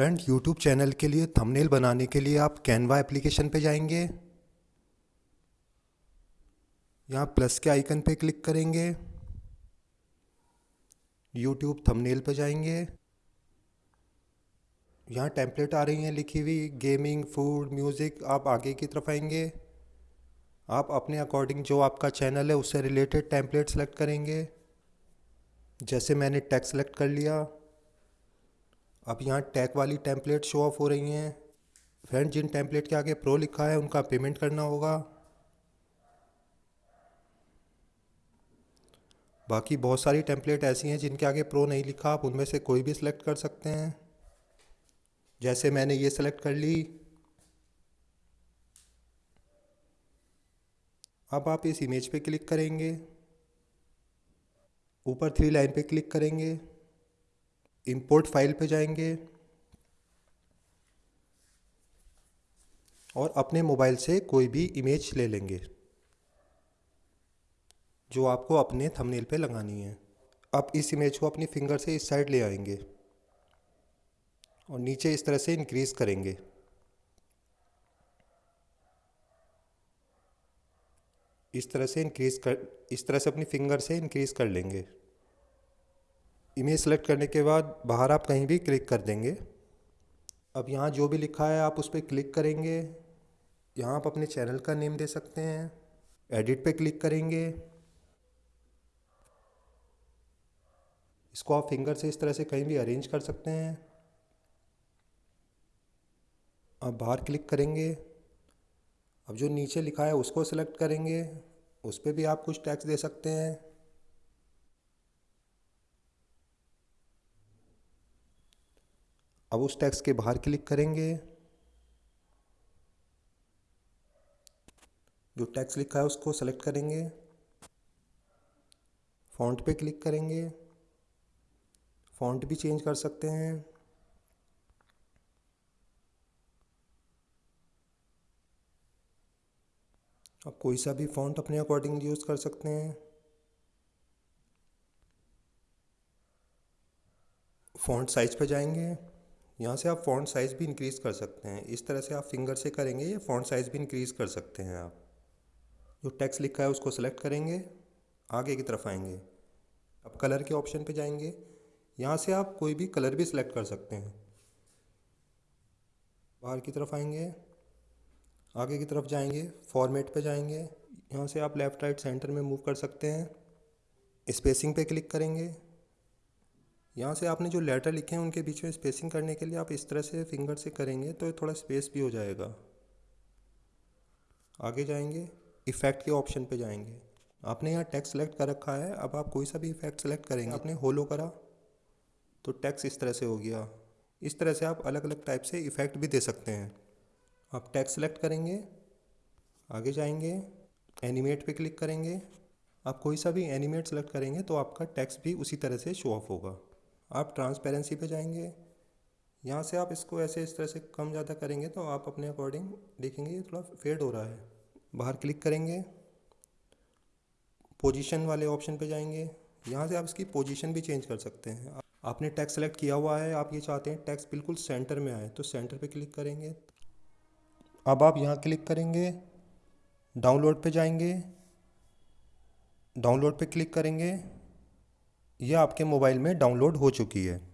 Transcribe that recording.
Friend YouTube channel के लिए thumbnail बनाने के लिए आप कैनवा एप्लीकेशन पे जाएँगे। यहाँ प्लस के आइकन पे क्लिक करेंगे। यूट्यूब थंबनेल पे जाएँगे। यहाँ टेम्पलेट आ रही हैं लिखी हुई गेमिंग फ़ूड म्यूज़िक आप आगे की तरफ़ आएँगे। आप अपने अकॉर्डिंग जो आपका चैनल है, उससे रिलेटेड टेम्पलेट सेलेक्ट करेंगे। जैसे मैंने टैग सेलेक्ट कर लिया। अब यहाँ टैग वाली टेम्पलेट शो ऑफ़ हो रही हैं। फ्रेंड जिन टेम्पलेट के आगे प्रो लिखा है, उनका पेमेंट करना होगा। बाकी बहुत सारी टेम्पलेट ऐसी हैं जिनके आगे प्रो नहीं लिखा, आप उनमें से कोई भी सिलेक्ट कर सकते हैं। जैसे मैंने ये सिलेक्ट कर ली। अब आप इस इमेज पे क्लिक करेंगे। ऊपर थ्री लाइन पे क्लिक करेंगे। इंपोर्ट फ़ाइल पे जाएँगे और अपने मोबाइल से कोई भी इमेज ले लेंगे, जो आपको अपने थंबनेल पे लगानी है। अब इस इमेज को अपनी फिंगर से इस साइड ले आएँगे और नीचे इस तरह से इंक्रीज़ करेंगे। इस तरह से इंक्रीज़ कर, इस तरह से अपनी फिंगर से इंक्रीज़ कर लेंगे। इमेज सेलेक्ट करने के बाद बाहर आप कहीं भी क्लिक कर देंगे। अब यहाँ जो भी लिखा है, आप उस पर क्लिक करेंगे। यहाँ आप अपने चैनल का नेम दे सकते हैं। एडिट पे क्लिक करेंगे। इसको आप फिंगर से इस तरह से कहीं भी अरेंज कर सकते हैं। अब बाहर क्लिक करेंगे। अब जो नीचे लिखा है, उसको सेलेक्ट करेंगे। उस पर भी आप कुछ टैक्स दे सकते हैं। अब उस टैक्स के बाहर क्लिक करेंगे। जो टैक्स लिखा है उसको सेलेक्ट करेंगे। फ़ॉन्ट पे क्लिक करेंगे। फ़ॉन्ट भी चेंज कर सकते हैं। आप कोई सा भी फ़ॉन्ट अपने अकॉर्डिंग यूज़ कर सकते हैं। फ़ॉन्ट साइज़ पे जाएँगे। यहाँ से आप फ़ॉन्ट साइज़ भी इंक्रीज़ कर सकते हैं। इस तरह से आप फिंगर से करेंगे, या फ़ॉन्ट साइज़ भी इंक्रीज़ कर सकते हैं आप। जो टेक्स्ट लिखा है उसको सेलेक्ट करेंगे, आगे की तरफ़ आएँगे। अब कलर के ऑप्शन पे जाएँगे। यहाँ से आप कोई भी कलर भी सिलेक्ट कर सकते हैं। बाहर की तरफ़ आएँगे, आगे की तरफ़ जाएँगे फॉर्मेट पे जाएँगे। यहाँ से आप लेफ़्ट राइट सेंटर में मूव कर सकते हैं। स्पेसिंग पे क्लिक करेंगे। यहाँ से आपने जो लेटर लिखे हैं, उनके बीच में स्पेसिंग करने के लिए आप इस तरह से फिंगर से करेंगे तो थोड़ा स्पेस भी हो जाएगा। आगे जाएँगे इफ़ेक्ट के ऑप्शन पे जाएँगे। आपने यहाँ टेक्स्ट सेलेक्ट कर रखा है, अब आप कोई सा भी इफ़ेक्ट सेलेक्ट करेंगे। आपने होलो करा तो टैक्स इस तरह से हो गया। इस तरह से आप अलग अलग टाइप से इफ़ेक्ट भी दे सकते हैं। आप टैक्स सेलेक्ट करेंगे, आगे जाएँगे एनिमेट पे क्लिक करेंगे। आप कोई सा भी एनिमेट सेलेक्ट करेंगे तो आपका टैक्स भी उसी तरह से शो ऑफ़ होगा। आप ट्रांसपेरेंसी पे जाएँगे, यहाँ से आप इसको ऐसे इस तरह से कम ज़्यादा करेंगे तो आप अपने अकॉर्डिंग देखेंगे ये थोड़ा फेड हो रहा है। बाहर क्लिक करेंगे पोजीशन वाले ऑप्शन पे जाएँगे, यहाँ से आप इसकी पोजीशन भी चेंज कर सकते हैं। आपने टैक्स सेलेक्ट किया हुआ है, आप ये चाहते हैं टैक्स बिल्कुल सेंटर में आए तो सेंटर पे क्लिक करेंगे। अब आप यहाँ क्लिक करेंगे डाउनलोड पे जाएँगे डाउनलोड पे क्लिक करेंगे यह आपके मोबाइल में डाउनलोड हो चुकी है।